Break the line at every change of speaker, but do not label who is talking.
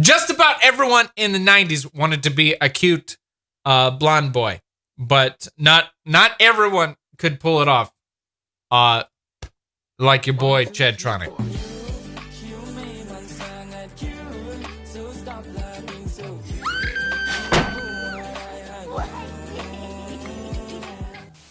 just about everyone in the 90s wanted to be a cute uh, blonde boy, but not not everyone could pull it off. Uh, like your boy Chad Tronic.